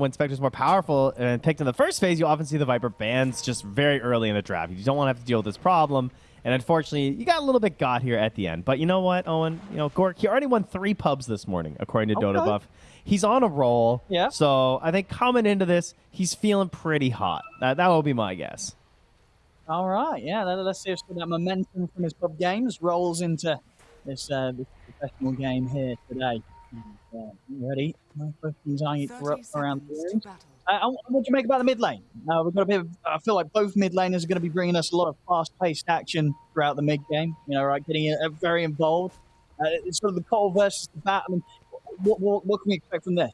when Spectre's more powerful and picked in the first phase, you often see the Viper bans just very early in the draft. You don't want to have to deal with this problem. And unfortunately, you got a little bit got here at the end. But you know what, Owen? You know, Gork, he already won three pubs this morning, according to Okay. Dotabuff. He's on a roll. Yeah. So I think coming into this, he's feeling pretty hot. That, that will be my guess. All right, yeah. let- Let's see if that momentum from his pub games rolls into this, uh, this professional game here today. And, uh, you ready? My questions are around the room. Uh, what do you make about the mid lane? Uh, we've got a bit. Of, I feel like both mid laners are going to be bringing us a lot of fast-paced action throughout the mid game. You know, right, getting uh, very involved. Uh, it's sort of the Cole versus the Bat. I mean, what, what, what can we expect from this?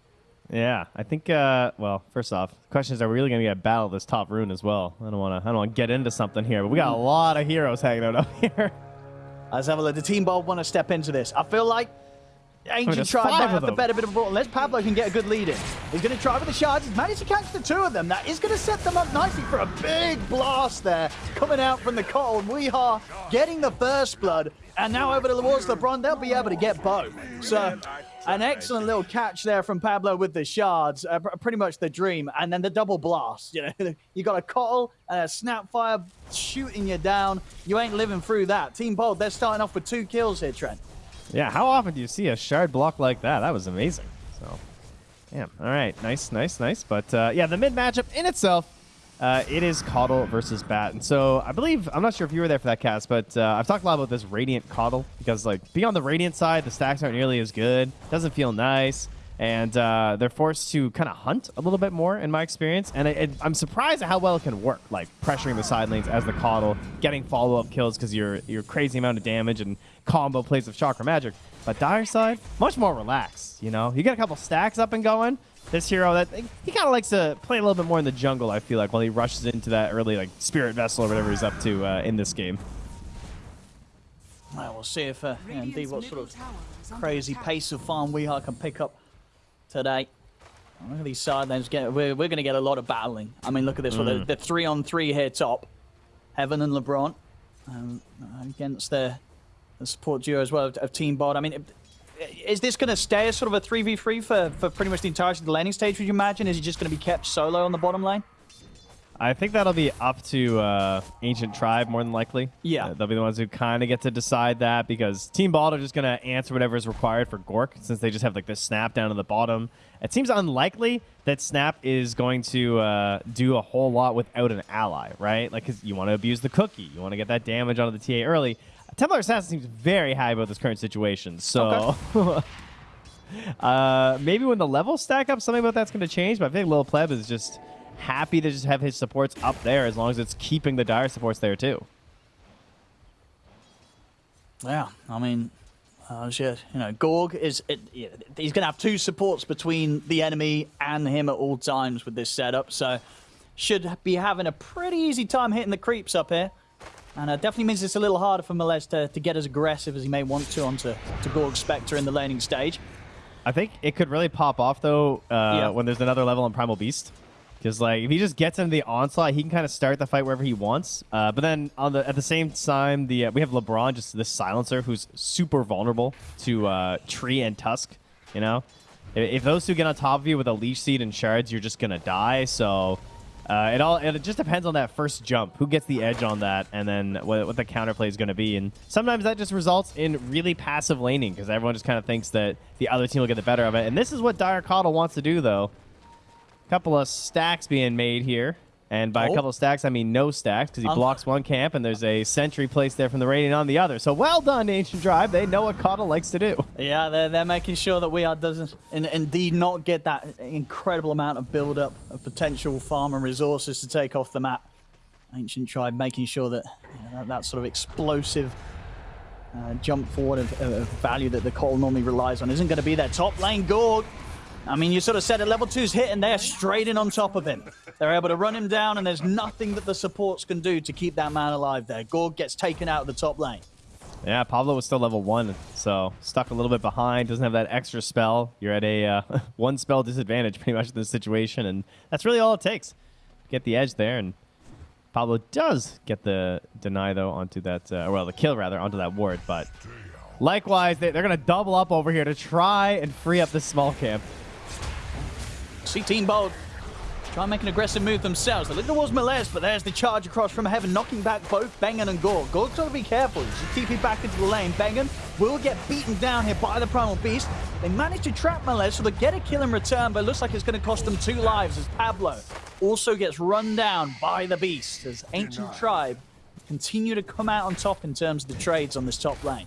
Yeah, I think. Uh, well, first off, the question is: Are we really going to get a battle this top rune as well? I don't want to. I don't want to get into something here, but we got a lot of heroes hanging out up here. Let's have a look. The team bold want to step into this. I feel like Ancient Tribe might have the better bit of a ball. Unless Pablo can get a good lead in. He's going to try with the shards. He's managed to catch the two of them. That is going to set them up nicely for a big blast there. Coming out from the cold. Weehaw getting the first blood. And now over towards LeBron, they'll be able to get both. So an excellent little catch there from Pablo with the shards. Uh, pr- pretty much the dream. And then the double blast. You know, you got a Cottle and a Snapfire shooting you down. You ain't living through that. Team Bold, they're starting off with two kills here, Trent. Yeah, how often do you see a shard block like that? That was amazing. So, damn. All right, nice, nice, nice. But uh, yeah, the mid matchup in itself, uh, it is Coddle versus Bat, and so I believe I'm not sure if you were there for that cast, but uh, I've talked a lot about this Radiant Coddle because like being on the Radiant side, the stacks aren't nearly as good. Doesn't feel nice. And uh, they're forced to kind of hunt a little bit more, in my experience. And it, it, I'm surprised at how well it can work, like pressuring the side lanes as the Coddle, getting follow-up kills because you're you're crazy amount of damage and combo plays of Chakra Magic. But Dire side, much more relaxed. You know, you get a couple stacks up and going. This hero that he kind of likes to play a little bit more in the jungle. I feel like while he rushes into that early like Spirit Vessel or whatever he's up to uh, in this game. Well, we'll see if uh, yeah, indeed what sort of crazy pace of farm Weehaw can pick up today. Look at these side lanes. Get, we're we're going to get a lot of battling. I mean, look at this one. The, the three on three here top. Heaven and LeBron um, against the, the support duo as well of, of Team Bod. I mean, is this going to stay as sort of a 3v3 for, for pretty much the entirety of the laning stage, would you imagine? Is he just going to be kept solo on the bottom lane? I think that'll be up to uh, Ancient Tribe more than likely. Yeah. Uh, they'll be the ones who kind of get to decide that because Team Bald are just going to answer whatever is required for Gork since they just have like this snap down to the bottom. It seems unlikely that Snap is going to uh, do a whole lot without an ally, right? Like, because you want to abuse the cookie, you want to get that damage onto the TA early. Templar Assassin seems very high about this current situation, so. uh, maybe when the levels stack up, something about that's going to change. But I think Lil Pleb is just happy to just have his supports up there as long as it's keeping the dire supports there too. Yeah, I mean, uh, you know, Gorg is it, yeah, he's going to have two supports between the enemy and him at all times with this setup, so should be having a pretty easy time hitting the creeps up here. And uh, definitely means it's a little harder for Melez to, to get as aggressive as he may want to onto to Gorg Spectre in the laning stage. I think it could really pop off though uh, Yeah. when there's another level on Primal Beast. Because like if he just gets into the onslaught, he can kind of start the fight wherever he wants. Uh, but then on the at the same time, the uh, we have LeBron, just this silencer who's super vulnerable to uh, Tree and Tusk. You know, if, if those two get on top of you with a leash seed and shards, you're just gonna die. So uh, it all it just depends on that first jump, who gets the edge on that, and then what, what the counterplay is to be. And sometimes that just results in really passive laning because everyone just kind of thinks that the other team will get the better of it. And this is what Dire Coddle wants to do, though. Couple of stacks being made here. And by Oh. a couple of stacks, I mean no stacks because he Um. blocks one camp and there's a sentry placed there from the Radiant on the other. So well done, Ancient Tribe. They know what Coddle likes to do. Yeah, they're, they're making sure that we are doesn't in, indeed not get that incredible amount of build up of potential farm and resources to take off the map. Ancient Tribe making sure that you know, that, that sort of explosive uh, jump forward of, of value that the call normally relies on isn't going to be there. Top lane Gorg. I mean, you sort of said it, level two's hit and they're straight in on top of him. They're able to run him down and there's nothing that the supports can do to keep that man alive there. Gorg gets taken out of the top lane. Yeah, Pablo was still level one, so stuck a little bit behind. Doesn't have that extra spell. You're at a uh, one spell disadvantage pretty much in this situation, and that's really all it takes. To get the edge there, and Pablo does get the deny though onto that, uh, well, the kill rather onto that ward. But likewise, they, they're gonna double up over here to try and free up this small camp. See Team Bold try and make an aggressive move themselves. They look towards Melez, but there's the charge across from Heaven, knocking back both Bengen and Gore. Gore's got to be careful. He's TP back into the lane. Bengen will get beaten down here by the Primal Beast. They manage to trap Melez, so they get a kill in return, but it looks like it's going to cost them two lives as Pablo also gets run down by the Beast as Ancient Tribe continue to come out on top in terms of the trades on this top lane.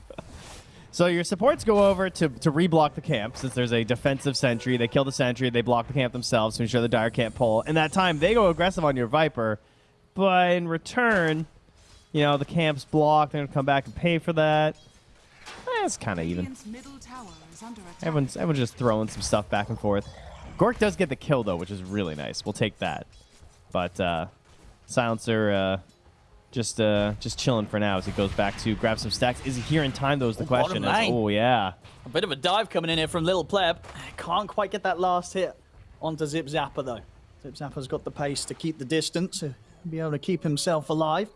So your supports go over to, to reblock the camp since there's a defensive sentry. They kill the sentry, they block the camp themselves to ensure the Dire can't pull. In that time, they go aggressive on your Viper, but in return, you know, the camp's blocked. They're going to come back and pay for that. It's kind of even. Everyone's, everyone's just throwing some stuff back and forth. Gork does get the kill, though, which is really nice. We'll take that. But uh, Silencer uh, just uh, just chilling for now as he goes back to grab some stacks. Is he here in time, though, is the Oh, question. lane. oh, yeah. A bit of a dive coming in here from Little Pleb. Can't quite get that last hit onto Zip Zapper, though. Zip Zapper's got the pace to keep the distance, to be able to keep himself alive.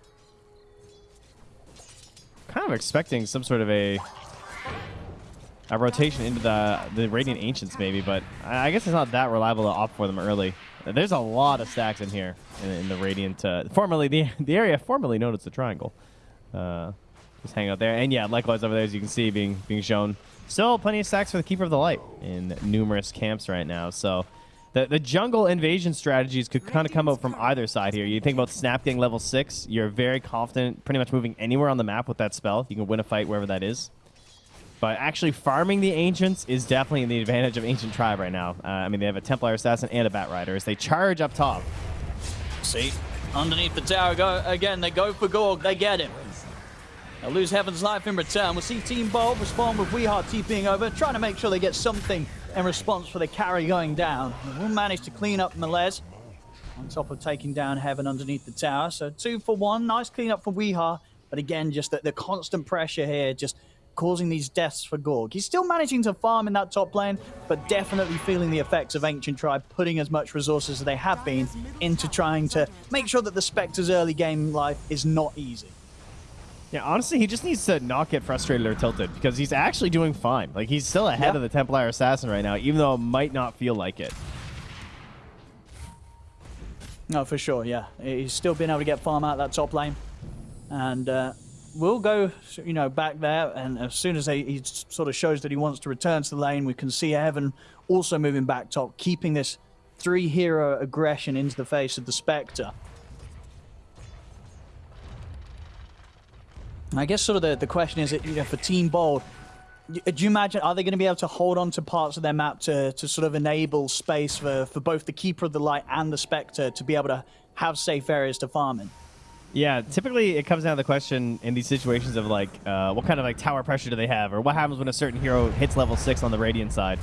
kind of expecting some sort of a a rotation into the the Radiant Ancients maybe, but I I guess it's not that reliable to opt for them early. There's a lot of stacks in here in, in the Radiant, uh, formerly the the area formerly known as the Triangle. Uh, just hang out there, and yeah, likewise over there as you can see being being shown. Still plenty of stacks for the Keeper of the Light in numerous camps right now. So. The, the jungle invasion strategies could kind of come out from either side here. You think about Snap getting level 6, you're very confident pretty much moving anywhere on the map with that spell. You can win a fight wherever that is. But actually farming the Ancients is definitely in the advantage of Ancient Tribe right now. Uh, I mean, they have a Templar Assassin and a Bat Rider as they charge up top. See, underneath the tower, go again. They go for Gorg. They get him. They'll lose Heaven's life in return. We'll see Team Bold respond with Weehart TPing over, trying to make sure they get something in response for the carry going down. We'll manage to clean up Melez on top of taking down Heaven underneath the tower. So two for one. Nice cleanup for Weehar. But again, just the, the constant pressure here, just causing these deaths for Gorg. He's still managing to farm in that top lane, but definitely feeling the effects of Ancient Tribe putting as much resources as they have been into trying to make sure that the Spectre's early game life is not easy. Yeah, honestly, he just needs to not get frustrated or tilted because he's actually doing fine. Like, he's still ahead Yeah. of the Templar Assassin right now, even though it might not feel like it. No, for sure, yeah. He's still been able to get farm out that top lane. And uh, we'll go, you know, back there. And as soon as he, sort of shows that he wants to return to the lane, we can see Evan also moving back top, keeping this three hero aggression into the face of the Spectre. I guess sort of the, the question is, you know, for Team Bold, do you imagine, are they going to be able to hold on to parts of their map to, to sort of enable space for, for both the Keeper of the Light and the Spectre to be able to have safe areas to farm in? Yeah, typically it comes down to the question in these situations of like, uh, what kind of like tower pressure do they have, or what happens when a certain hero hits level six on the Radiant side?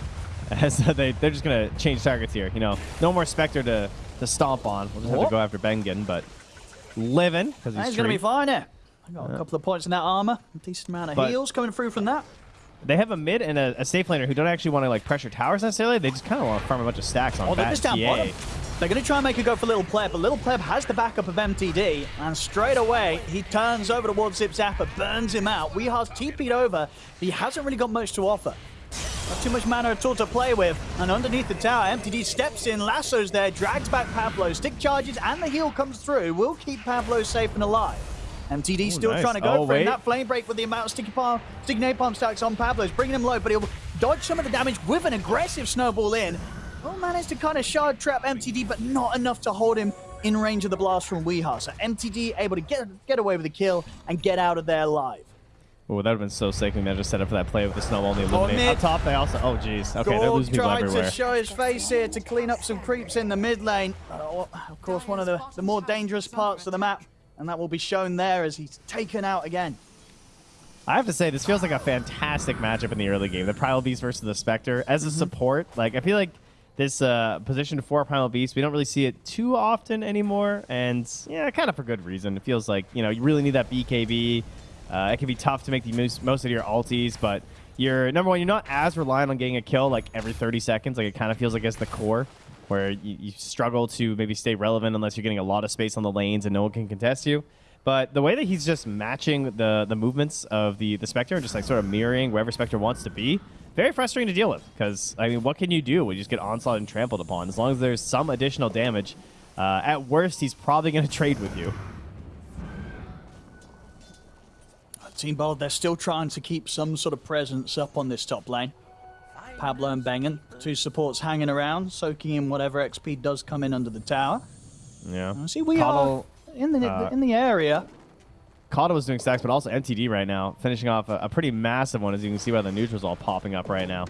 As they they're just gonna change targets here. You know, no more Spectre to to stomp on. We'll just have to go after Bengen, but living because he's He's going to be fine here. I got a couple of points in that armor, a decent amount of But- heals coming through from that. They have a mid and a, a safe laner who don't actually want to like pressure towers necessarily. They just kind of want to farm a bunch of stacks on Oh, they're just down bottom. They're going to try and make a go for Little Pleb, but Little Pleb has the backup of MTD, and straight away he turns over towards Zip Zapper, burns him out. Weehar's TP'd over. He hasn't really got much to offer. Not too much mana at all to play with. And underneath the tower, MTD steps in, lassos there, drags back Pablo. Stick charges and the heal comes through. Will keep Pablo safe and alive. MTD still nice. trying to go Oh, for it. wait. That flame break with the amount of sticky palm, sticky napalm stacks on Pablo's bringing him low, but he'll dodge some of the damage with an aggressive snowball in. Will manage to kind of shard trap MTD, but not enough to hold him in range of the blast from Weeha. So MTD able to get get away with the kill and get out of there alive. Oh, that would have been so sick. We managed to set up for that play with the snowball and the illuminate. mid. Up top, they also. Oh, jeez. Okay, they're Gorg losing people everywhere. to show his face here to clean up some creeps in the mid lane. Uh, of course, one of the, the more dangerous parts of the map, and that will be shown there as he's taken out again. I have to say, this feels like a fantastic matchup in the early game. The Primal Beast versus the Spectre. As a support, like I feel like this uh, position for Primal Beast, we don't really see it too often anymore. And yeah, kind of for good reason. It feels like, you know, you really need that BKB. Uh, it can be tough to make the most, most of your alties, but you're, number one, you're not as reliant on getting a kill like every 30 seconds. Like it kind of feels like it's the core where you, you struggle to maybe stay relevant unless you're getting a lot of space on the lanes and no one can contest you. But the way that he's just matching the the movements of the the Spectre and just like sort of mirroring wherever Spectre wants to be, very frustrating to deal with because, I mean, what can you do when you just get onslaught and trampled upon? As long as there's some additional damage, uh, at worst, he's probably going to trade with you. Team Bold, they're still trying to keep some sort of presence up on this top lane. Pablo and Bengen, two supports hanging around, soaking in whatever XP does come in under the tower. Yeah. Uh, See, we Coddle, are in the uh, in the area. Kata was doing stacks, but also MTD right now, finishing off a, a, pretty massive one, as you can see by the neutrals all popping up right now.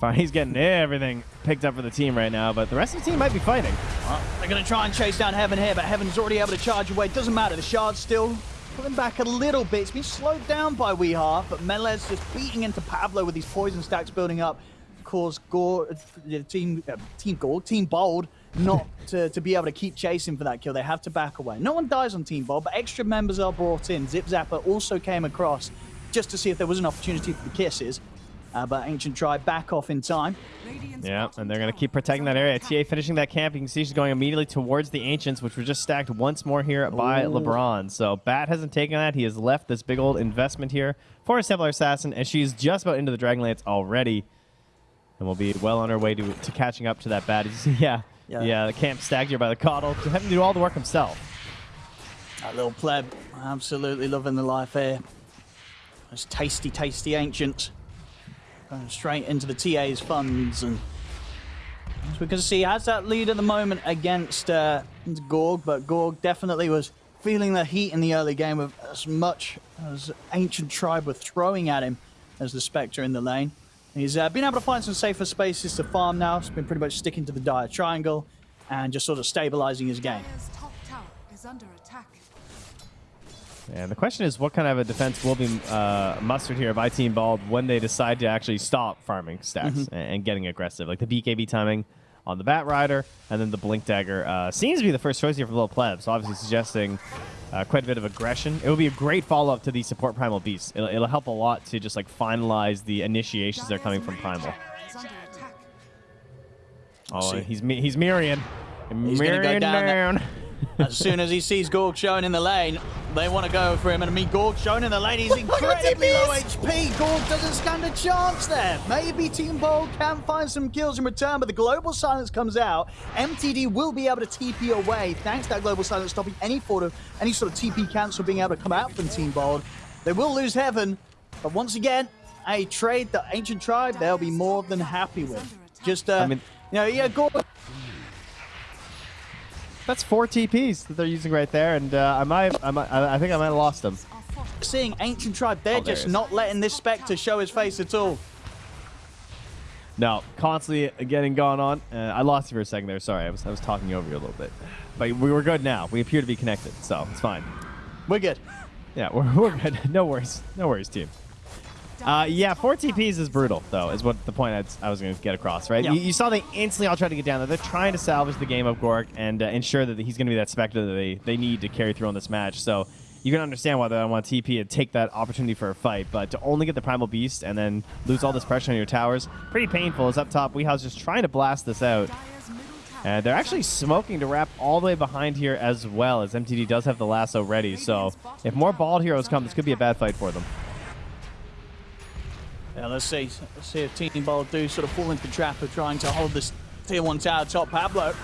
Fine, he's getting everything picked up for the team right now, but the rest of the team might be fighting. Well, they're going to try and chase down Heaven here, but Heaven's already able to charge away. Doesn't matter, the shard's still pulling back a little bit. It's been slowed down by Weehaw, but Melez just beating into Pablo with these poison stacks building up. Of course, Gore, uh, team, uh, team Gore, Team Bold, not to, to be able to keep chasing for that kill. They have to back away. No one dies on Team Bold, but extra members are brought in. Zip Zapper also came across just to see if there was an opportunity for the kisses. Uh, but Ancient Tribe back off in time. Yeah, and they're going to keep protecting that area. TA finishing that camp. You can see she's going immediately towards the Ancients, which were just stacked once more here by Ooh. LeBron. So Bat hasn't taken that. He has left this big old investment here for a Templar Assassin, and she's just about into the Dragonlance already. And we'll be well on her way to, to catching up to that Bat. yeah, yeah, yeah, the camp stacked here by the Coddle. Having to do all the work himself. That little pleb, absolutely loving the life here. Those tasty, tasty Ancients. Going straight into the TA's funds. And as we can see, has that lead at the moment against uh, Gorg, but Gorg definitely was feeling the heat in the early game of as much as Ancient Tribe were throwing at him as the Spectre in the lane. He's uh, been able to find some safer spaces to farm now. He's been pretty much sticking to the dire triangle and just sort of stabilizing his game. And the question is, what kind of a defense will be uh, mustered here by Team Bald when they decide to actually stop farming stacks mm -hmm. and, and, getting aggressive? Like the BKB timing on the Bat Rider, and then the Blink Dagger uh, seems to be the first choice here for Little Pleb, so obviously suggesting uh, quite a bit of aggression. It will be a great follow-up to the support Primal Beast. It'll, it'll, help a lot to just like finalize the initiations that are coming from Primal. Oh, he's he's Mirian. He's Mirian go down. down. As soon as he sees Gorg showing in the lane, they want to go for him. And I mean, Gorg showing in the lane, he's incredibly low HP. Gorg doesn't stand a chance there. Maybe Team Bold can find some kills in return, but the Global Silence comes out. MTD will be able to TP away, thanks to that Global Silence stopping any sort of, any sort of TP cancel being able to come out from Team Bold. They will lose Heaven, but once again, a trade that Ancient Tribe, they'll be more than happy with. Just, uh, I mean, you know, yeah, Gorg that's four TPs that they're using right there, and uh, I might, I might, I think I might have lost them. Seeing Ancient Tribe, they're oh, just not letting this Spectre show his face at all. No, constantly getting gone on. Uh, I lost you for a second there. Sorry, I was, I was talking over you a little bit. But we were good now. We appear to be connected, so it's fine. We're good. Yeah, we're, we're good. No worries. No worries, team. Uh, yeah, four TPs is brutal, though, is what the point I'd, i was going to get across, right? Yeah. You, you, saw they instantly all try to get down there. They're trying to salvage the game of Gork and uh, ensure that he's going to be that Spectre that they, they need to carry through on this match. So you can understand why they don't want TP and take that opportunity for a fight, but to only get the Primal Beast and then lose all this pressure on your towers, pretty painful. As up top, Weehaw's just trying to blast this out. And they're actually smoking to wrap all the way behind here as well, as MTD does have the lasso ready. So if more bald heroes come, this could be a bad fight for them. Let's see. Let's see if Team Ball do sort of fall into the trap of trying to hold this tier one tower top. Pablo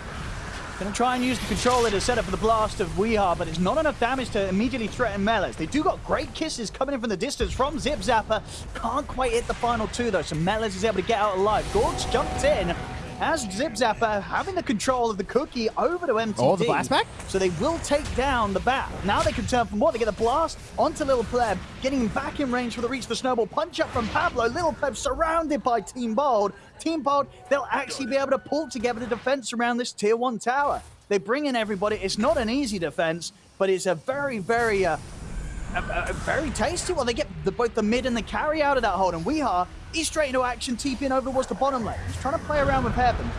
going to try and use the controller to set up for the blast of Weehaw, but it's not enough damage to immediately threaten Melez. They do got great kisses coming in from the distance from Zip Zapper. Can't quite hit the final two, though, so Melez is able to get out alive. Gorge jumped in, as Zip Zapper having the control of the cookie over to MTD. Oh, the blast back? So they will take down the bat. Now they can turn for more. They get a blast onto Little Pleb, getting him back in range for the reach of the snowball. Punch up from Pablo. Little Pleb surrounded by Team Bold. Team Bold, they'll actually be able to pull together the defense around this tier one tower. They bring in everybody. It's not an easy defense, but it's a very, very uh, a, a very tasty one. They get the, both the mid and the carry out of that hold, and Weehaw, he's straight into action, TPing over towards the bottom lane. He's trying to play around with Heaven.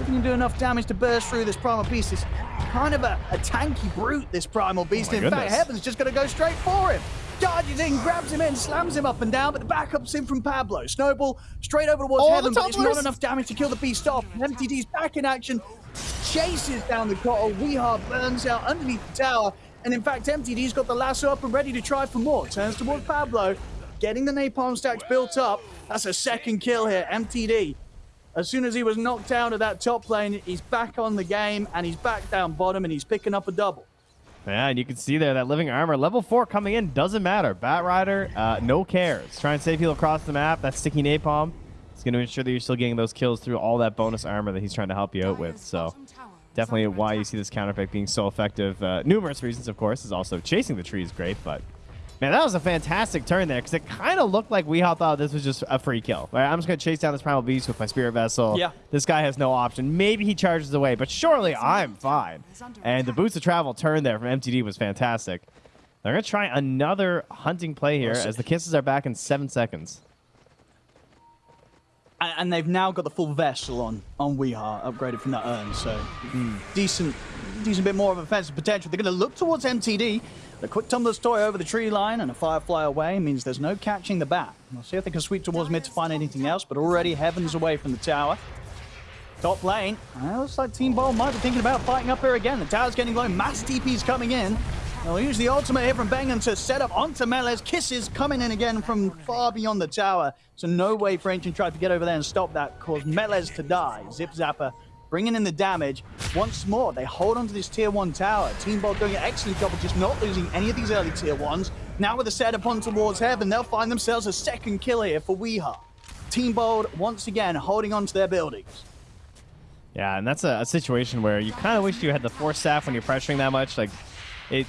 If he can do enough damage to burst through this Primal Beast, it's kind of a, a tanky brute, this Primal Beast. Oh in goodness. fact, Heaven's just going to go straight for him. Charges in, grabs him in, slams him up and down, but the backup's in from Pablo. Snowball straight over towards oh, Heaven, but it's not enough damage to kill the Beast off. MTD's back in action, chases down the Cottle. Weehaw burns out underneath the tower, and in fact, MTD's got the lasso up and ready to try for more. Turns towards Pablo, getting the napalm stacks built up. That's a second kill here, MTD. As soon as he was knocked out of that top lane, he's back on the game and he's back down bottom and he's picking up a double. Yeah, and you can see there that living armor level four coming in doesn't matter. Bat Rider, uh, no cares. Try and save people across the map. That sticky napalm is going to ensure that you're still getting those kills through all that bonus armor that he's trying to help you out with. So definitely why you see this counter pick being so effective. Uh, numerous reasons, of course, is also chasing the tree is great, but Man, that was a fantastic turn there because it kind of looked like Weehaw thought this was just a free kill. Right? I'm just going to chase down this Primal Beast with my Spirit Vessel. Yeah. This guy has no option. Maybe he charges away, but surely I'm fine. And the Boots of Travel turn there from MTD was fantastic. They're going to try another hunting play here as the kisses are back in seven seconds. And they've now got the full vessel on on Weehaw, upgraded from that urn, so mm. decent, decent bit more of offensive potential. They're going to look towards MTD. The quick Tumbler's Toy over the tree line and a Firefly away means there's no catching the bat. We'll see if they can sweep towards mid to find anything else, but already Heaven's away from the tower. Top lane, well, looks like Team Bold might be thinking about fighting up here again. The tower's getting low, mass TP's coming in. They'll use the ultimate here from Bengen to set up onto Melez. Kisses coming in again from far beyond the tower. So no way for Ancient Tribe to get over there and stop that, cause Melez to die. Zip Zapper bringing in the damage. Once more, they hold onto this tier one tower. Team Bold doing an excellent job of just not losing any of these early tier ones. Now with the setup on towards heaven, they'll find themselves a second kill here for Weehaw. Team Bold, once again, holding on to their buildings. Yeah, and that's a, a situation where you kind of wish you had the force staff when you're pressuring that much. Like, it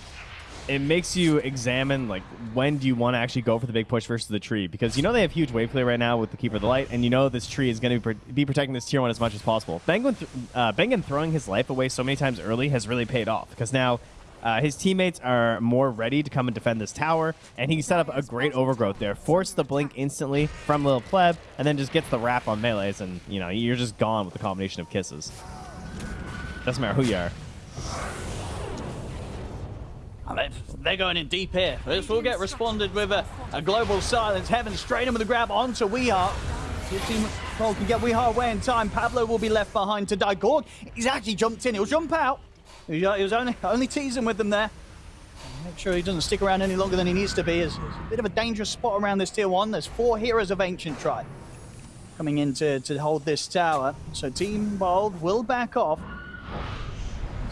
it makes you examine like when do you want to actually go for the big push versus the tree because you know they have huge wave clear right now with the keeper of the light and you know this tree is going to be, protecting this tier one as much as possible bengen, th uh, bengen throwing his life away so many times early has really paid off because now uh, his teammates are more ready to come and defend this tower, and he set up a great overgrowth there. Forced the blink instantly from Little Pleb, and then just gets the wrap on Melez, and you know you're just gone with the combination of kisses. Doesn't matter who you are. They're going in deep here. This will get responded with a, a global silence. Heaven straight in with a grab onto Weehaw. If Team Cole can get Weehaw away in time, Pablo will be left behind to die. Gorg, he's actually jumped in. He'll jump out. He was only, only teasing with them there. Make sure he doesn't stick around any longer than he needs to be. It's, it's a bit of a dangerous spot around this tier one. There's four heroes of Ancient Tribe coming in to, to hold this tower. So Team Bold will back off.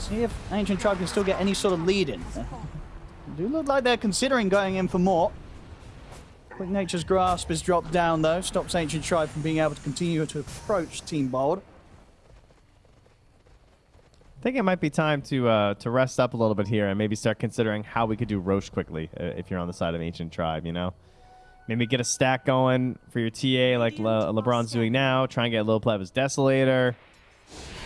See if Ancient Tribe can still get any sort of lead in. do look like they're considering going in for more. Quick Nature's Grasp is dropped down though, stops Ancient Tribe from being able to continue to approach Team Bold. I think it might be time to uh, to rest up a little bit here and maybe start considering how we could do Rosh quickly uh, if you're on the side of Ancient Tribe, you know? Maybe get a stack going for your TA like Le LeBron's doing now. Try and get little play Desolator.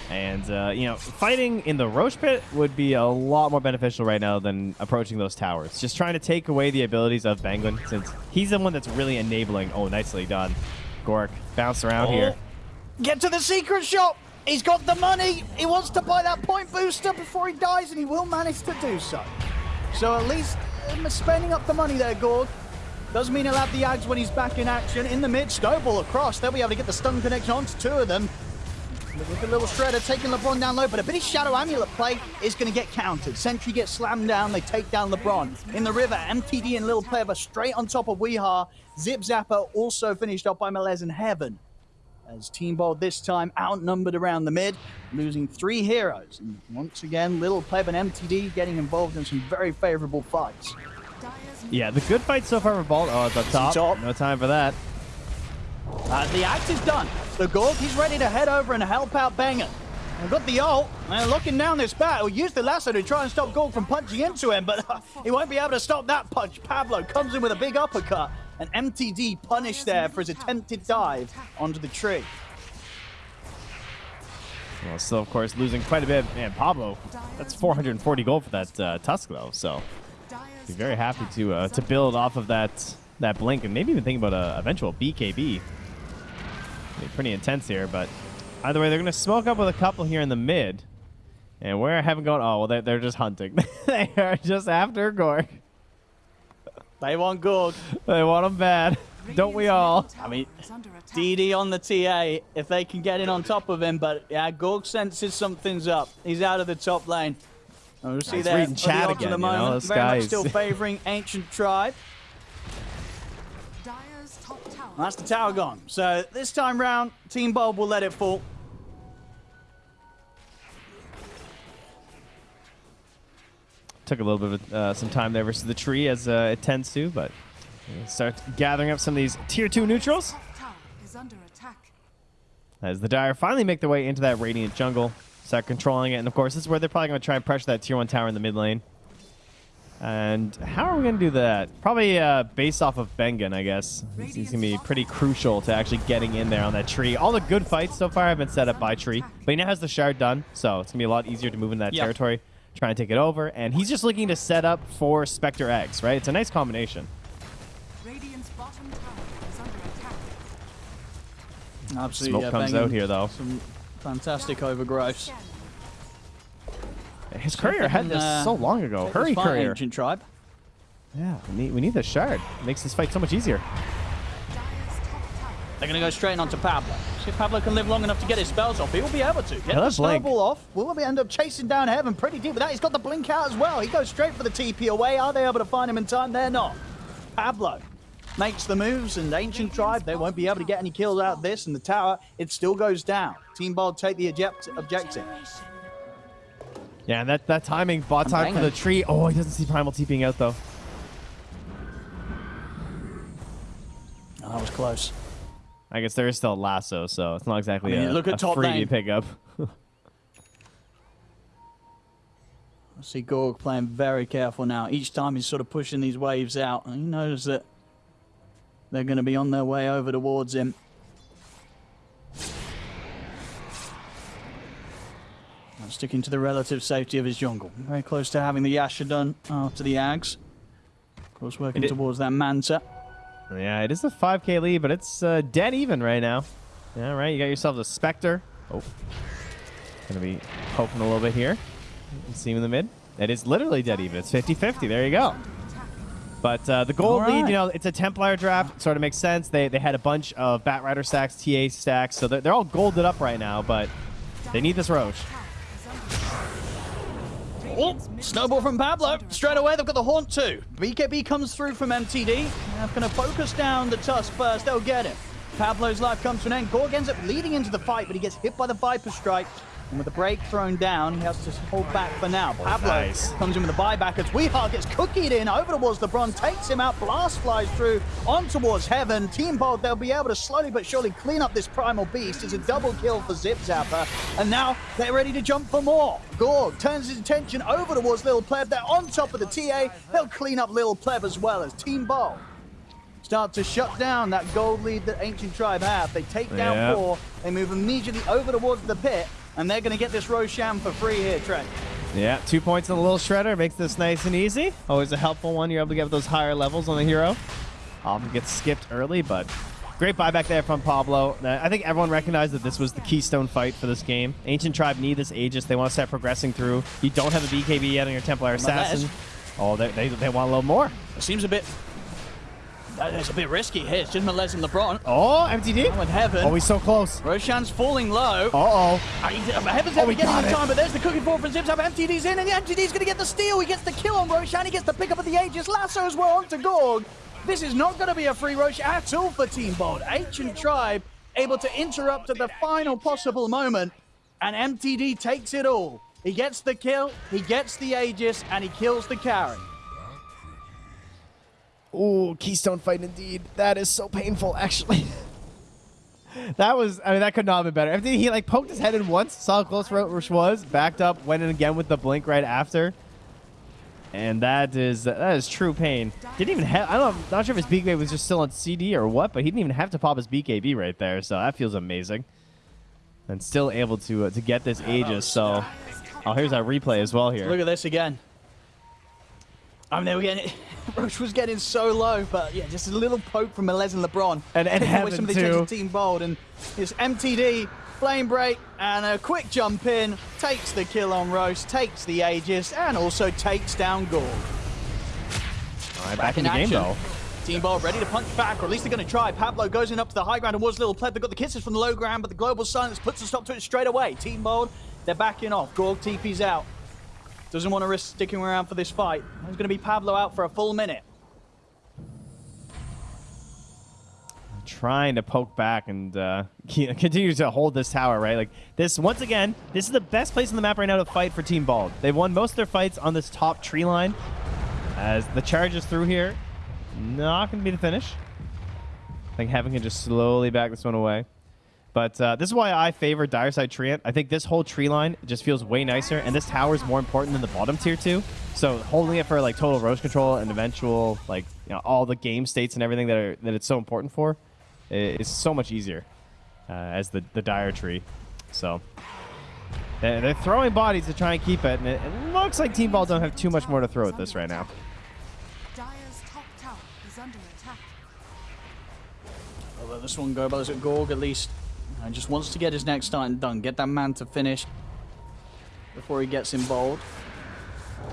And, uh, you know, fighting in the Rosh Pit would be a lot more beneficial right now than approaching those towers. Just trying to take away the abilities of Benguin, since he's the one that's really enabling. Oh, nicely done. Gork, bounce around oh. here. Get to the secret shop! He's got the money! He wants to buy that point booster before he dies, and he will manage to do so. So at least um, spending up the money there, Gorg. doesn't mean he'll have the Ags when he's back in action. In the mid, snowball across. They'll be able to get the stun connection onto two of them. Look at Little Shredder taking LeBron down low, but a bit of Shadow Amulet play is going to get countered. Sentry gets slammed down, they take down LeBron. In the river, MTD and Little Pleb straight on top of Weehaw. Zip Zapper also finished off by Melez in Heaven. As Team Bold this time outnumbered around the mid, losing three heroes. And once again, Little Pleb and MTD getting involved in some very favorable fights. Yeah, the good fight so far for Bold. Oh, at the top. top. No time for that. Uh, the act is done. The Gorg, he's ready to head over and help out Banger. I've got the ult, and looking down this battle, use the lasso to try and stop Gorg from punching into him, but uh, he won't be able to stop that punch. Pablo comes in with a big uppercut, and MTD punished there for his attempted dive onto the tree. Well, still, of course, losing quite a bit. Man, Pablo, that's 440 gold for that uh, Tusk, though, so be very happy to uh, to build off of that that blink and maybe even think about a eventual BKB. Be pretty intense here, but either way, they're going to smoke up with a couple here in the mid. And where I haven't gone, oh, well, they're, they're just hunting. they are just after Gork. They want Gork. They want him bad. Don't we all? I mean, DD on the TA, if they can get in on top of him, but yeah, Gork senses something's up. He's out of the top lane. We'll see that. reading chat again, the moment. You know, this Very much still favoring Ancient Tribe. That's the tower gone. So this time round, Team Bold will let it fall. Took a little bit of uh, some time there versus the tree, as uh, it tends to, but start gathering up some of these tier two neutrals. Is under attack. As the Dire finally make their way into that Radiant jungle, start controlling it, and of course, this is where they're probably going to try and pressure that tier one tower in the mid lane. And how are we going to do that? Probably uh, based off of Bengen, I guess. He's, he's going to be pretty crucial to actually getting in there on that tree. All the good fights so far have been set up by Tree, but he now has the shard done, so it's going to be a lot easier to move into that Yep. territory, trying to take it over. And he's just looking to set up for Spectre X, right? It's a nice combination. Radiant's bottom tower is under attack. Absolutely. Smoke yeah, comes out here, though. Some fantastic overgrowth. His courier had this Uh, so long ago. Hurry, courier. Ancient tribe. Yeah, we need, we need the shard. makes this fight so much easier. Dire's top tower They're going to go straight onto Pablo. See if Pablo can live long enough to get his spells off. He will be able to. Get Yeah, the snowball off. Will we end up chasing down Heaven pretty deep with that? He's got the blink out as well. He goes straight for the TP away. Are they able to find him in time? They're not. Pablo makes the moves, and Ancient Tribe, they won't be able to get any kills out of this. And the tower, it still goes down. Team Bold take the object- objective. Yeah, and that, that timing, bot I'm time for the tree. Oh, he doesn't see Primal TPing out, though. Oh, that was close. I guess there is still a lasso, so it's not exactly I mean, a, look at a top freebie lane. pickup. I see Gorg playing very careful now. Each time he's sort of pushing these waves out, and he knows that they're going to be on their way over towards him. Sticking to the relative safety of his jungle. Very close to having the Yasha done after the Ags. Of course, working It- towards that Manta. yeah, it is a 5k lead, but it's uh, dead even right now. Yeah, right. You got yourself a Spectre. Oh. Gonna be poking a little bit here. See him in the mid. It is literally dead even. It's 50-50. There you go. But uh, the gold All lead, you know, it's a Templar draft. Sort of makes sense. They, they had a bunch of Batrider stacks, TA stacks, so they're, they're all golded up right now, but they need this Rosh. Oh, snowball from Pablo. Straight away, they've got the Haunt too. BKB comes through from MTD. They're going to focus down the Tusk first. They'll get him. Pablo's life comes to an end. Gorg ends up leading into the fight, but he gets hit by the Viper Strike. And with the break thrown down, he has to hold back for now. Oh, Pablo nice. comes in with a buyback as Weehar gets cookied in over towards LeBron, takes him out, blast flies through on towards Heaven. Team Bold, they'll be able to slowly but surely clean up this Primal Beast. It's a double kill for Zip Zapper, and now they're ready to jump for more. Gorg turns his attention over towards Lil Pleb. They're on top of the TA. They'll clean up Lil Pleb as well as Team Bold start to shut down that gold lead that Ancient Tribe have. They take down Yep. four, they move immediately over towards the pit, and they're going to get this Roshan for free here, Trent. Yeah, two points in the little shredder makes this nice and easy. Always a helpful one. You're able to get those higher levels on the hero. Often gets skipped early, but great buyback there from Pablo. I think everyone recognized that this was the keystone fight for this game. Ancient Tribe need this Aegis. They want to start progressing through. You don't have a BKB yet on your Templar Assassin. Oh, they, they, they want a little more. It seems a bit. Uh, It's a bit risky here. It's just Melez and LeBron. Oh, MTD. With Heaven. Oh, he's so close. Roshan's falling low. Uh-oh. Uh, uh, Heaven's Oh, never got in it. time, but there's the cooking forward from Zips up. MTD's in, and the MTD's going to get the steal. He gets the kill on Roshan. He gets the pick up of the Aegis. Lasso as well onto Gorg. This is not going to be a free Rosh at all for Team Bold. Ancient Tribe able to interrupt at the final possible moment, and MTD takes it all. He gets the kill, he gets the Aegis, and he kills the carry. Ooh, keystone fight indeed. That is so painful, actually. that was, I mean, that could not have been better. MTD, he like poked his head in once, saw how close Rosh was, backed up, went in again with the blink right after. And that is that is true pain. Didn't even have. I don't. know, not sure if his BKB was just still on CD or what, but he didn't even have to pop his BKB right there. So that feels amazing. And still able to uh, to get this Aegis. So, oh, here's our replay as well here. Look at this again. I mean, they were getting Rosh was getting so low, but yeah, just a little poke from Melez and LeBron. And- and away some of the too. attention of Team Bold, and his MTD flame break and a quick jump in takes the kill on Rosh, takes the Aegis, and also takes down Gorg. All right, back, in in the game though. Team Bold ready to punch back, or at least they're going to try. Pablo goes in up to the high ground and towards Little Pleb. They've got the kisses from the low ground, but the global silence puts a stop to it straight away. Team Bold, they're backing off. Gorg TP's out. Doesn't want to risk sticking around for this fight. There's going to be Pablo out for a full minute. trying to poke back and uh, continue to hold this tower, right? Like this, once again, this is the best place on the map right now to fight for Team Bald. They've won most of their fights on this top tree line. As the charge is through here, not going to be the finish. I think Heaven can just slowly back this one away. But uh, this is why I favor Dire Side Treant. I think this whole tree line just feels way nicer, and this tower is more important than the bottom tier too. So holding it for like total Rosh control and eventual like you know all the game states and everything that are that it's so important for is so much easier uh, as the the Dire tree. So they're, they're throwing bodies to try and keep it, and it, it looks like Team Ball don't have too much more to throw at this right now. Dire's top tower is under attack. I'll let this one go, but at Gorg at least uh, just wants to get his next starting done. Get that man to finish before he gets involved.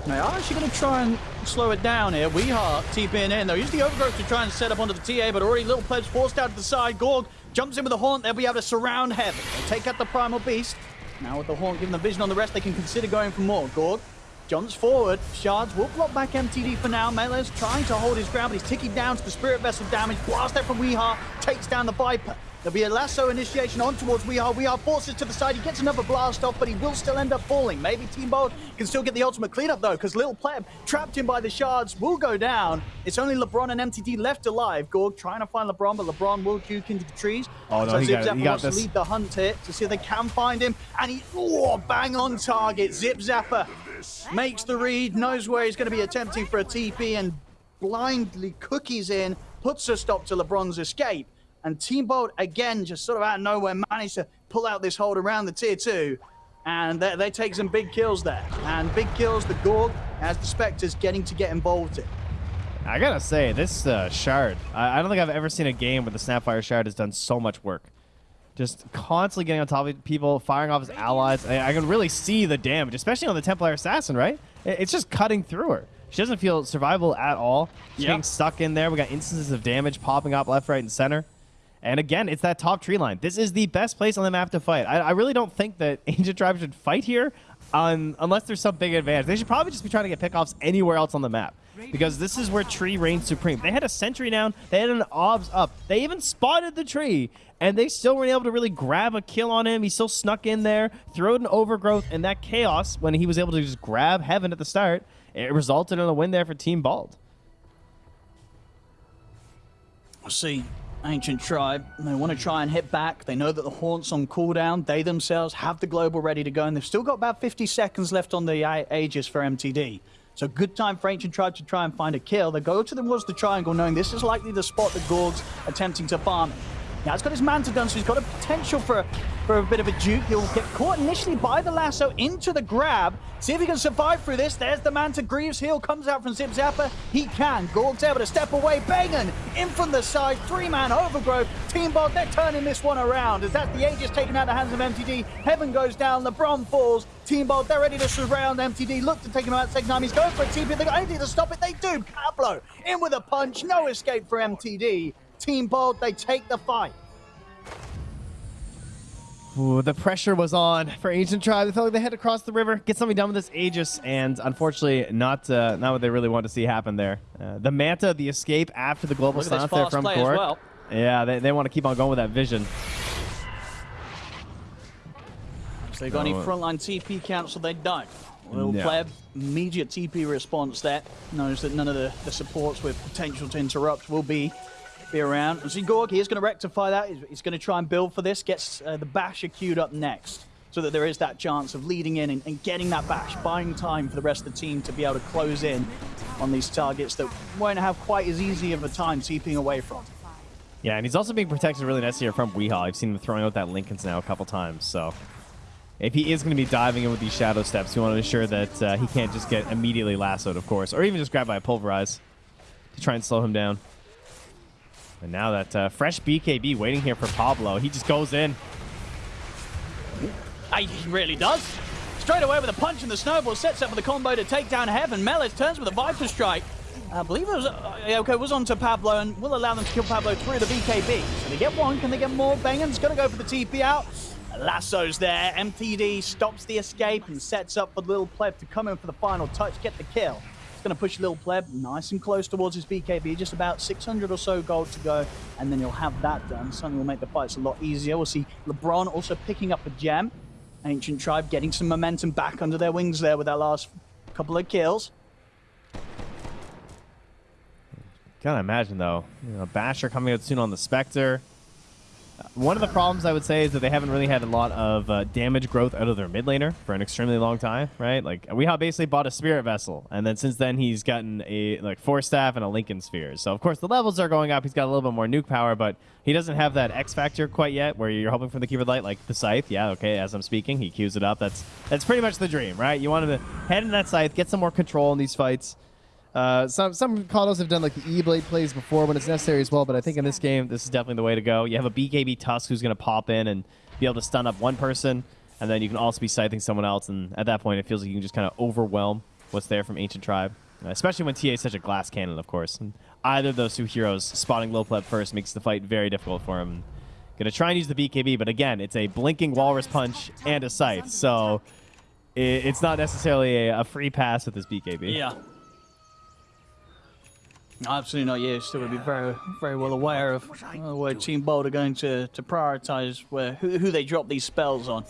Now, I'm actually going to try and slow it down here. Weeheart TPing in, though. Use the overgrowth to try and set up onto the TA, but already Little Plebs forced out to the side. Gorg jumps in with the Haunt. They'll be able to surround Heaven. They take out the Primal Beast. Now, with the Haunt giving the vision on the rest, they can consider going for more. Gorg jumps forward. Shards will block back MTD for now. Melee's trying to hold his ground, but he's ticking down to the Spirit Vessel damage. Blast out from Weeheart, takes down the Viper. There'll be a lasso initiation on towards We Are. We Are forces to the side. He gets another blast off, but he will still end up falling. Maybe Team Bold can still get the ultimate cleanup, though, because Little Pleb, trapped in by the shards, will go down. It's only LeBron and MTD left alive. Gorg trying to find LeBron, but LeBron will juke into the trees. Oh, no, so he Zip got. Zapper He got wants this. to lead the hunt here to see if they can find him. And he, oh, bang on target. Zip Zapper makes the read, knows where he's going to be attempting for a TP, and blindly cookies in, puts a stop to LeBron's escape. And Team Bolt, again, just sort of out of nowhere, managed to pull out this hold around the tier two. And they, they take some big kills there. And big kills, the Gorg, as the Spectres getting to get involved in. I gotta say, this uh, shard, I, I don't think I've ever seen a game where the Snapfire shard has done so much work. Just constantly getting on top of people, firing off his allies. I, I can really see the damage, especially on the Templar Assassin, right? It- it's just cutting through her. She doesn't feel survivable at all. She's Yep. getting stuck in there. We got instances of damage popping up left, right, and center. And again, it's that top tree line. This is the best place on the map to fight. I, I really don't think that Ancient Tribe should fight here um, unless there's some big advantage. They should probably just be trying to get pickoffs anywhere else on the map because this is where tree reigns supreme. They had a sentry down. They had an obs up. They even spotted the tree, and they still weren't able to really grab a kill on him. He still snuck in there, threw an overgrowth, and that chaos when he was able to just grab Heaven at the start, it resulted in a win there for Team Bald. See. Ancient Tribe, they want to try and hit back. They know that the Haunt's on cooldown. They themselves have the global ready to go, and they've still got about 50 seconds left on the Aegis for MTD. So good time for Ancient Tribe to try and find a kill. They go to towards the triangle, knowing this is likely the spot that Gorg's attempting to farm. Now, he's got his Manta gun, so he's got a potential for, for a bit of a juke. He'll get caught initially by the lasso into the grab. See if he can survive through this. There's the Manta. Greaves heal comes out from Zip Zapper. He can. Gorg's able to step away. Bangan in from the side. Three-man overgrowth. Team Bot, they're turning this one around. As that's the Aegis taken out of the hands of MTD. Heaven goes down. LeBron falls. Team Bolt, they're ready to surround MTD. Look to take him out second time. He's going for a TP. They got anything to stop it. They do. Pablo in with a punch. No escape for MTD. Team Bolt, they take the fight. Ooh, the pressure was on for Ancient Tribe. They felt like they had to cross the river, get something done with this Aegis, and unfortunately, not uh, not what they really wanted to see happen there. Uh, the Manta, the escape after the global Look at this silence there from play well. Yeah, they, they want to keep on going with that vision. If they got any No, frontline TP cancel, they don't. Little No. pleb, immediate TP response there. Knows that none of the, the supports with potential to interrupt will be be around. And see, Gorg, he is going to rectify that. He's, he's going to try and build for this. Gets uh, the Basher queued up next. So that there is that chance of leading in and, and getting that bash, buying time for the rest of the team to be able to close in on these targets that won't have quite as easy of a time TPing away from. Yeah, and he's also being protected really nicely here from Weehaw. I've seen him throwing out that Linken's now a couple times, so if he is going to be diving in with these shadow steps, we want to ensure that uh, he can't just get immediately lassoed, of course, or even just grabbed by a pulverize to try and slow him down. And now that uh, fresh BKB waiting here for Pablo, he just goes in. He really does. Straight away with a punch and the snowball sets up for the combo to take down Heaven. Melez turns with a Viper Strike. I believe it was uh, okay. Was onto Pablo and will allow them to kill Pablo through the BKB. So they get one. Can they get more? Bangan's gonna go for the TP out. Lasso's there. MTD stops the escape and sets up for Little Pleb to come in for the final touch, get the kill. Going to push Lil Pleb nice and close towards his BKB, just about 600 or so gold to go, and then he'll have that done. Something will make the fights a lot easier. We'll see LeBron also picking up a gem. Ancient Tribe getting some momentum back under their wings there with that last couple of kills. Can't imagine though, you know, Basher coming out soon on the Spectre. One of the problems I would say is that they haven't really had a lot of uh, damage growth out of their mid laner for an extremely long time, right? Like Weehaw basically bought a Spirit Vessel, and then since then he's gotten a like Force Staff and a Linken Sphere. So of course the levels are going up. He's got a little bit more nuke power, but he doesn't have that X factor quite yet, where you're hoping for the Keyword Light, like the Scythe. Yeah, okay. As I'm speaking, he queues it up. That's that's pretty much the dream, right? You want him to head in that Scythe, get some more control in these fights. Uh, some some KotLs have done like the E-Blade plays before when it's necessary as well, but I think in this game, this is definitely the way to go. You have a BKB Tusk who's going to pop in and be able to stun up one person, and then you can also be scything someone else, and at that point, it feels like you can just kind of overwhelm what's there from Ancient Tribe, uh, especially when TA is such a glass cannon, of course. And either of those two heroes spotting low pleb first makes the fight very difficult for him. Going to try and use the BKB, but again, it's a blinking Walrus Punch and a Scythe, so it's not necessarily a, a free pass with this BKB. Yeah. Absolutely not used to. Would be very, very well aware of uh, where Team Bold are going to, to prioritize where who, who they drop these spells on.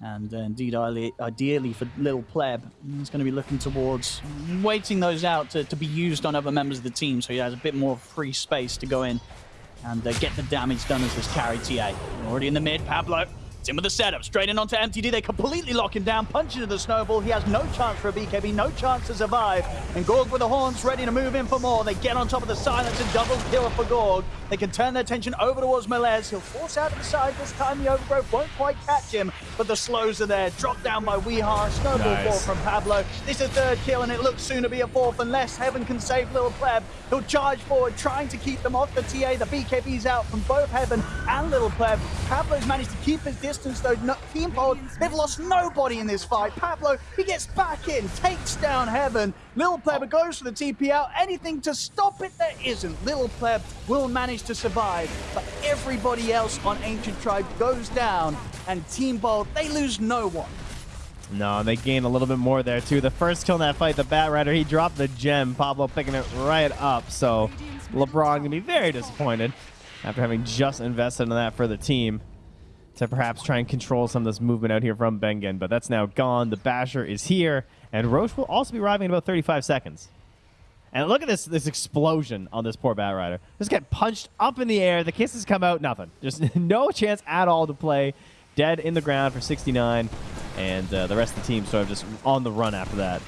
And uh, indeed, ideally, ideally for Little Pleb, he's going to be looking towards waiting those out to, to be used on other members of the team so he has a bit more free space to go in and uh, get the damage done as this carry TA. Already in the mid, Pablo. In with the setup, straight in onto MTD. They completely lock him down, punch into the snowball. He has no chance for a BKB, no chance to survive. And Gorg with the horns ready to move in for more. They get on top of the silence and double kill for Gorg. They can turn their attention over towards Melez. He'll force out to the side. This time the overgrowth won't quite catch him, but the slows are there. Drop down by Weehaw. Snowball Nice. fall from Pablo. This is a third kill, and it looks soon to be a fourth unless Heaven can save Little Pleb. He'll charge forward, trying to keep them off the TA. The BKB's out from both Heaven and Little Pleb. Pablo's managed to keep his distance, though. No, Team they've lost nobody in this fight. Pablo, he gets back in, takes down Heaven. Little Pleb goes for the TP out. Anything to stop it, there isn't. Little Pleb will manage to survive, but everybody else on Ancient Tribe goes down, and Team Bold, they lose no one. No, they gain a little bit more there too. The first kill in that fight, the Bat Rider, he dropped the gem. Pablo picking it right up. So LeBron gonna be very disappointed after having just invested in that for the team to perhaps try and control some of this movement out here from Bengen. But that's now gone. The Basher is here, and Rosh will also be arriving in about 35 seconds. And look at this this explosion on this poor Bat Rider. Just get punched up in the air. The kisses come out, nothing. Just no chance at all to play. Dead in the ground for 69. And uh, the rest of the team sort of just on the run after that.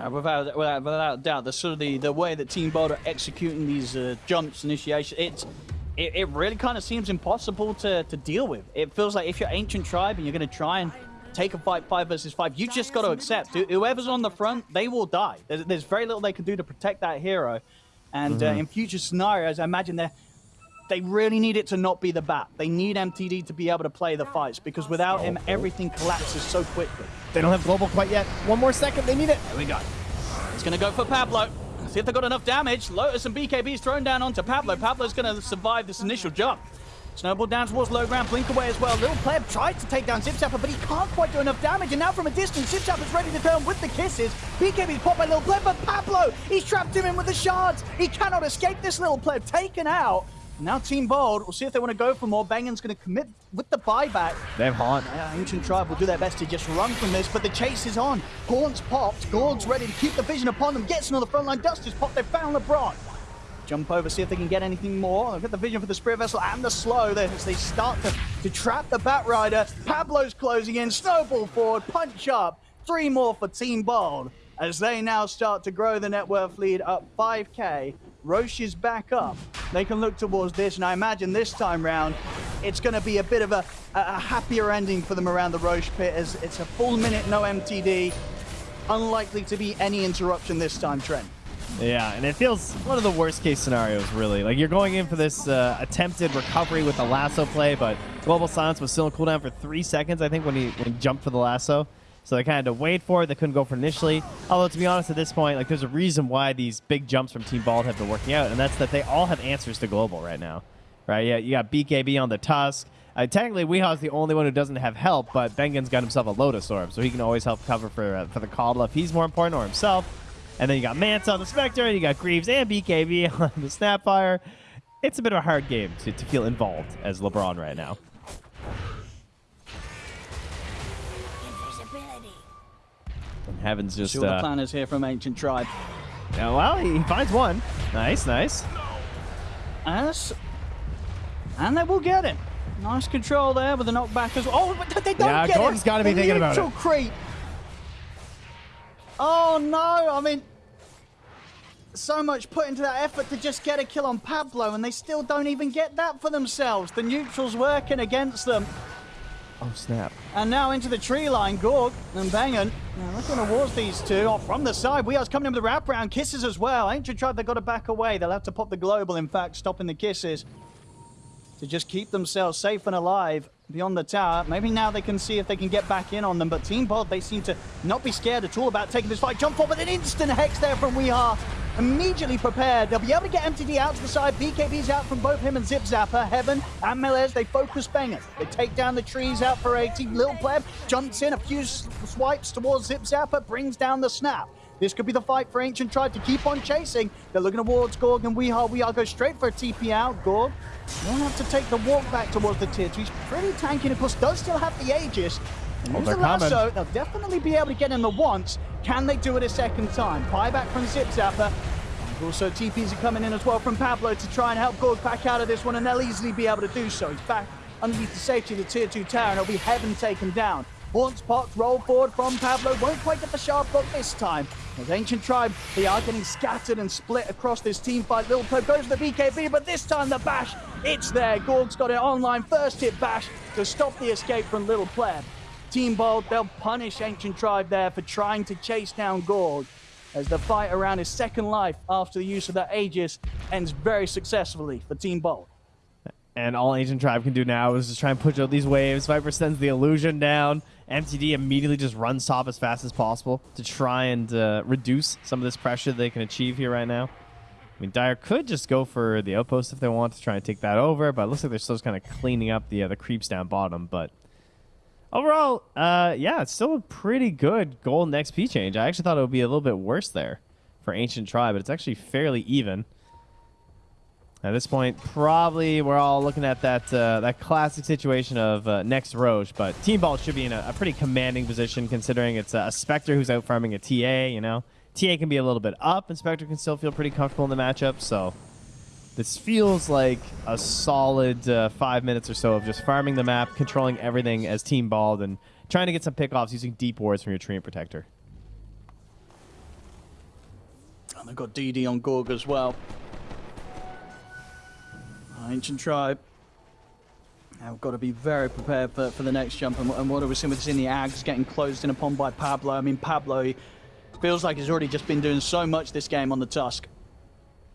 Uh, without, without without doubt, the sort of the, the way that Team Bold are executing these uh, jumps, initiation, it's it, it really kind of seems impossible to, to deal with. It feels like if you're Ancient Tribe and you're going to try and take a fight five versus five, you just got to accept whoever's on the front, they will die. There's, there's very little they can do to protect that hero. And uh, in future scenarios, I imagine they they really need it to not be the bat. They need MTD to be able to play the fights because without him, everything collapses so quickly. They don't have global quite yet. One more second. They need it. There we go. It's going to go for Pablo. See if they got enough damage. Lotus and BKB's thrown down onto Pablo. Pablo's going to survive this initial jump. Snowball down towards low ground, blink away as well. Little Pleb tried to take down Zipzapper, but he can't quite do enough damage. And now from a distance, Zipzapper's ready to turn with the kisses. BKB's popped by Little Pleb, but Pablo, he's trapped him in with the shards. He cannot escape this Little Pleb, taken out. Now Team Bold, we'll see if they want to go for more. Bangan's going to commit with the buyback. They have Haunt. Yeah, Ancient Tribe will do their best to just run from this, but the chase is on. Gaunt's popped. Gorg's ready to keep the vision upon them. Gets another frontline. Dust is popped. They found LeBron. Jump over, see if they can get anything more. They've got the vision for the Spirit Vessel and the slow there as they start to, to trap the Bat Rider. Pablo's closing in. Snowball forward. Punch up. Three more for Team Bold as they now start to grow the net worth lead up 5k. Rosh is back up. They can look towards this, and I imagine this time round, it's going to be a bit of a, a happier ending for them around the Rosh pit as it's a full minute, no MTD. Unlikely to be any interruption this time, Trent. Yeah, and it feels one of the worst case scenarios, really. Like you're going in for this uh, attempted recovery with the lasso play, but Global Silence was still in cooldown for three seconds, I think, when he when he jumped for the lasso. So they kind of had to wait for it. They couldn't go for it initially. Although to be honest, at this point, like there's a reason why these big jumps from Team Bald have been working out, and that's that they all have answers to Global right now, right? Yeah, you got BKB on the Tusk. Uh, technically, Weeha's the only one who doesn't have help, but Bengen's got himself a Lotus Orb, so he can always help cover for uh, for the KotL if he's more important or himself. And then you got Manta on the Spectre, and you got Greaves and BKB on the Snapfire. It's a bit of a hard game to, to feel involved as LeBron right now. Heaven's just Sure, the uh, plan is here from Ancient Tribe. yeah, well, he finds one. Nice, nice. As, and they will get it. Nice control there with the knockback as well. Oh, but they don't Yeah, get Gorg's him. gotta be The thinking about neutral it. creep. Oh no! I mean, so much put into that effort to just get a kill on Pablo, and they still don't even get that for themselves. The neutral's working against them. Oh, snap. And now into the tree line, Gorg and Bangan. Now looking towards these two. Oh, from the side, we are coming in with the wraparound. Kisses as well. Ancient Tribe, they've got to back away. They'll have to pop the global, in fact, stopping the kisses. To just keep themselves safe and alive beyond the tower. Maybe now they can see if they can get back in on them. But Team Bold, they seem to not be scared at all about taking this fight. Jump forward, an instant hex there from Weeha. Immediately prepared. They'll be able to get MTD out to the side. BKB's out from both him and Zip Zapper. Heaven and Melez, they focus bangers. They take down the trees out for 80. Lil Pleb jumps in a few swipes towards Zip Zapper, brings down the snap. This could be the fight for Ancient Tribe to keep on chasing. They're looking towards Gorg and Weehaw. Weehaw goes straight for a TP out. Gorg will have to take the walk back towards the tier two. He's pretty tanky and of course does still have the Aegis. Oh, they're the lasso. coming. They'll definitely be able to get in the once. Can they do it a second time? Pie back from Zip Zapper. And Also, TPs are coming in as well from Pablo to try and help Gorg back out of this one, and they'll easily be able to do so. He's back underneath the safety of the tier 2 tower, and it'll be Heaven taken down. Haunts popped, roll forward from Pablo, won't quite get the sharp block this time. As Ancient Tribe, they are getting scattered and split across this team fight. Little Pope goes for the BKB, but this time the bash, it's there. Gorg's got it online, first hit bash to stop the escape from Little Pleb. Team Bold, they'll punish Ancient Tribe there for trying to chase down Gorg as the fight around his second life after the use of that Aegis ends very successfully for Team Bold. And all Ancient Tribe can do now is just try and push out these waves. Viper sends the illusion down. MTD immediately just runs top as fast as possible to try and uh, reduce some of this pressure they can achieve here right now. I mean, Dire could just go for the outpost if they want to try and take that over, but it looks like they're still just kind of cleaning up the uh, the creeps down bottom. But overall, uh, yeah, it's still a pretty good golden XP change. I actually thought it would be a little bit worse there for Ancient Tribe, but it's actually fairly even. At this point, probably we're all looking at that uh, that classic situation of uh, next Rosh, but Team Ball should be in a, a pretty commanding position considering it's a Spectre who's out farming a TA, you know. TA can be a little bit up, and Spectre can still feel pretty comfortable in the matchup, so this feels like a solid uh, five minutes or so of just farming the map, controlling everything as Team Bald, and trying to get some pickoffs using deep wards from your Treant Protector. And they've got DD on Gorg as well. Ancient Tribe. Now we've got to be very prepared for, for the next jump. And, and what are we're seeing with this in the Ags getting closed in upon by Pablo. I mean, Pablo feels like he's already just been doing so much this game on the Tusk.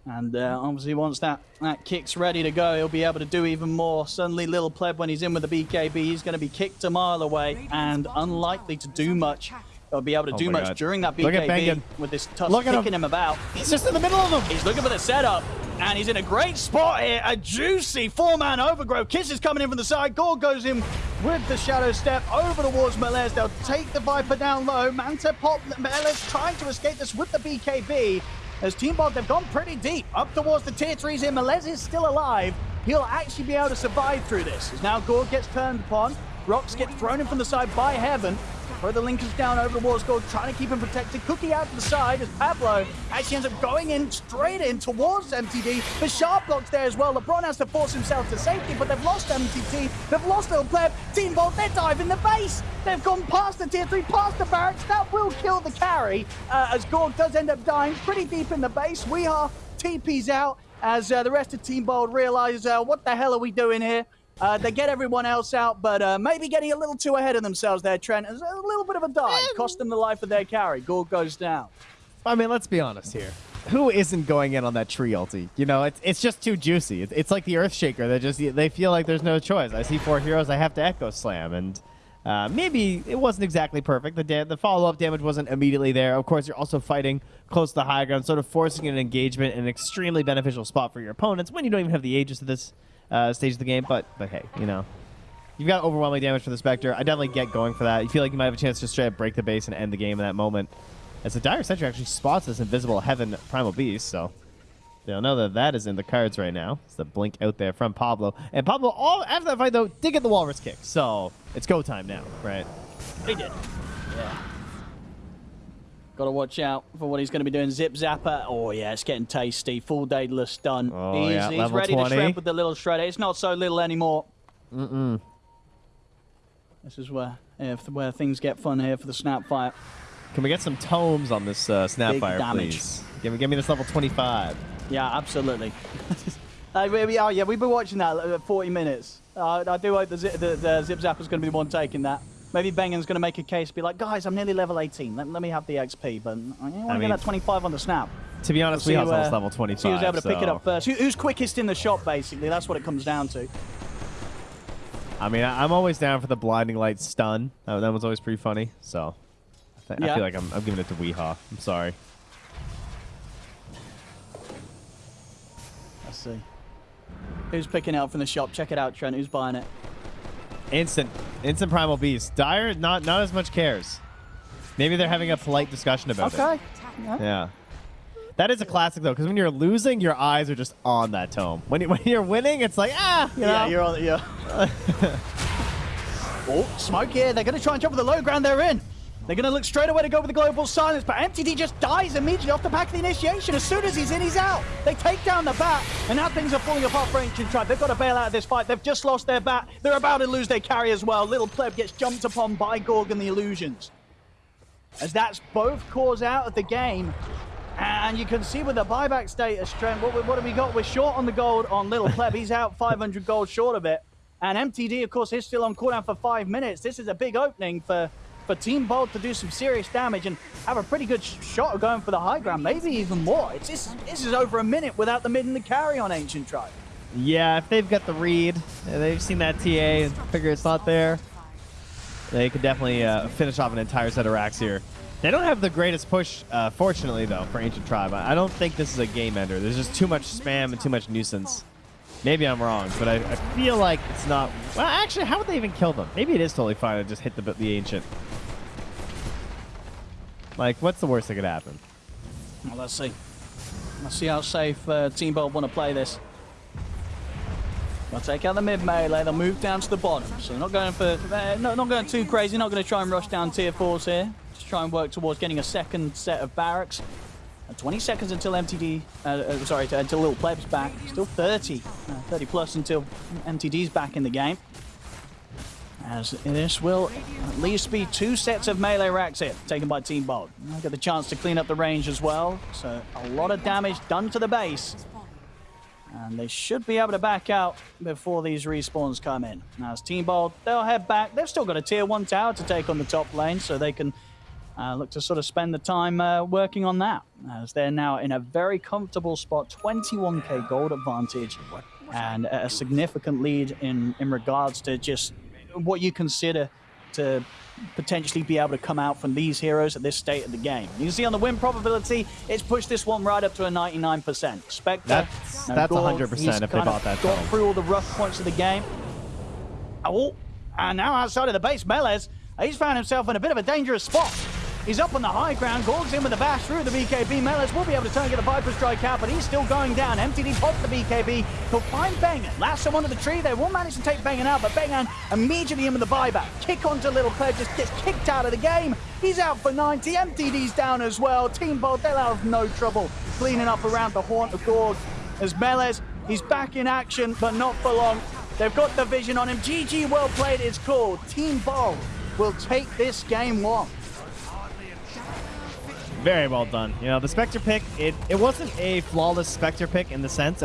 And uh, obviously, once that, that kick's ready to go, he'll be able to do even more. Suddenly, Little Pleb, when he's in with the BKB, he's going to be kicked a mile away and unlikely to do much. Or be able to Oh do much God. during that BKB with this Tusk Look at him. kicking him about. He's just in the middle of them! He's looking for the setup, and he's in a great spot here. A juicy four-man overgrowth. Kiss is coming in from the side. Gorg goes in with the shadow step over towards Melez. They'll take the Viper down low. Manta pop. Melez trying to escape this with the BKB. As Team Bot, they've gone pretty deep up towards the tier threes here. Melez is still alive. He'll actually be able to survive through this. As now Gorg gets turned upon. Rocks get thrown in from the side by Heaven. Throw the Linken's down over the towards Gorg, trying to keep him protected. Cookie out to the side as Pablo actually ends up going in straight in towards MTD. The sharp blocks there as well. LeBron has to force himself to safety, but they've lost MTD. They've lost Little Pleb. Team Bolt, they're diving the base. They've gone past the tier 3, past the barracks. That will kill the carry uh, as Gorg does end up dying pretty deep in the base. We are TP's out as uh, the rest of Team Bold realize uh, what the hell are we doing here? Uh, they get everyone else out, but uh, maybe getting a little too ahead of themselves there, Trent. It's a little bit of a dive. Cost them the life of their carry. Gorg goes down. I mean, let's be honest here. Who isn't going in on that tree ulti? You know, it's, it's just too juicy. It's, it's like the Earthshaker. They just they feel like there's no choice. I see four heroes. I have to Echo Slam, and uh, maybe it wasn't exactly perfect. The da- the follow up damage wasn't immediately there. Of course, you're also fighting close to the high ground, sort of forcing an engagement in an extremely beneficial spot for your opponents when you don't even have the Aegis at this uh, stage of the game. But but hey, you know, you've got overwhelming damage for the Spectre. I definitely get going for that. You feel like you might have a chance to straight up break the base and end the game in that moment. As the Dire Sentry actually spots this invisible Heaven Primal Beast, so they'll know that that is in the cards right now. It's the blink out there from Pablo. And Pablo, all after that fight, though, did get the Walrus kick, so it's go time now, right? He did. Yeah. Got to watch out for what he's going to be doing. Zip Zapper. Oh, yeah, it's getting tasty. Full Daedalus stun. Oh, he's yeah, he's level ready 20. to shred with the little shredder. It's not so little anymore. Mm-mm. This is where yeah, where things get fun here for the Snapfire. Can we get some tomes on this uh, Snapfire, damage. please? Give me, give me this level 25. Yeah, absolutely. Uh, we, are, yeah, we've been watching that uh, 40 minutes. Uh, I do hope the, the, the Zip Zapper's going to be the one taking that. Maybe Bengen's going to make a case, be like, guys, I'm nearly level 18. Let, let me have the XP, but I want to mean- get that 25 on the snap. To be honest, See we who, have uh, almost level 25. See who's able to pick it up first. Who, who's quickest in the shop, basically. That's what it comes down to. I mean, I, I'm always down for the blinding light stun. That, that was always pretty funny. So I, th- I feel like I'm, I'm giving it to Weehaw. I'm sorry. Let's see. Who's picking out from the shop? Check it out, Trent. Who's buying it? Instant, instant primal beast. Dire, not not as much cares. Maybe they're having a polite discussion about it. Okay. Yeah. Yeah. That is a classic though, because when you're losing, your eyes are just on that tome. When, you, when you're winning, it's like ah, you know. Yeah, you're on. Yeah. oh, smoke here. They're going to try and jump with the low ground they're in. They're going to look straight away to go with the global silence, but MTD just dies immediately off the back of the initiation. As soon as he's in, he's out. They take down the bat, and now things are falling apart for Ancient Tribe. They've got to bail out of this fight. They've just lost their bat. They're about to lose their carry as well. Little Pleb gets jumped upon by Gorg and the Illusions. As that's both cores out of the game. And you can see with the buyback status, Trent, what, what have we got? We're short on the gold on Little Pleb. He's out 500 gold short of it. And MTD, of course, is still on cooldown for five minutes. This is a big opening for, for Team Bolt to do some serious damage and have a pretty good shot of going for the high ground, maybe even more. It's this, this is over a minute without the mid and the carry on Ancient Tribe. Yeah, if they've got the read, they've seen that TA and figure it's not there, they could definitely uh, finish off an entire set of racks here. They don't have the greatest push, uh, fortunately, though, for Ancient Tribe. I don't think this is a game ender. There's just too much spam and too much nuisance. Maybe I'm wrong, but I, I feel like it's not... Well, actually, how would they even kill them? Maybe it is totally fine to just hit the, the Ancient. Like, what's the worst that could happen? Well, let's see. Let's see how safe uh, Team Bolt want to play this. They'll take out the mid melee. They'll move down to the bottom. So not going for, uh, no, not going too crazy. Not going to try and rush down tier fours here. Just try and work towards getting a second set of barracks. Uh, 20 seconds until MTD, uh, uh, sorry, until Little Pleb's back. Still 30, uh, 30 plus until MTD's back in the game. As this will at least be two sets of melee racks here, taken by Team Bolt. They'll get the chance to clean up the range as well. So a lot of damage done to the base. And they should be able to back out before these respawns come in. Now, as Team Bolt, they'll head back. They've still got a tier 1 tower to take on the top lane, so they can uh, look to sort of spend the time uh, working on that. As they're now in a very comfortable spot, 21k gold advantage, and a significant lead in, in regards to just what you consider to potentially be able to come out from these heroes at this state of the game. You can see on the win probability, it's pushed this one right up to a 99%. Spectre, That's- no, that's Gorg, 100% if they bought that Got time. through all the rough points of the game. Oh, and now outside of the base, Melez, he's found himself in a bit of a dangerous spot. He's up on the high ground, Gorg's in with the bash through the BKB. Melez will be able to turn and get a Viper Strike out, but he's still going down. MTD pops the BKB. He'll find Bengan. Last him onto the tree. They will manage to take Bengan out, but Bengan immediately in with the buyback. Kick onto Little Pleb, just gets kicked out of the game. He's out for 90. MTD's down as well. Team Bolt, they'll have no trouble cleaning up around the haunt of Gorg. As Melez, he's back in action, but not for long. They've got the vision on him. GG, well played, it's called. Team Bolt will take this game one. Very well done. You know, the Spectre pick, it, it wasn't a flawless Spectre pick in the sense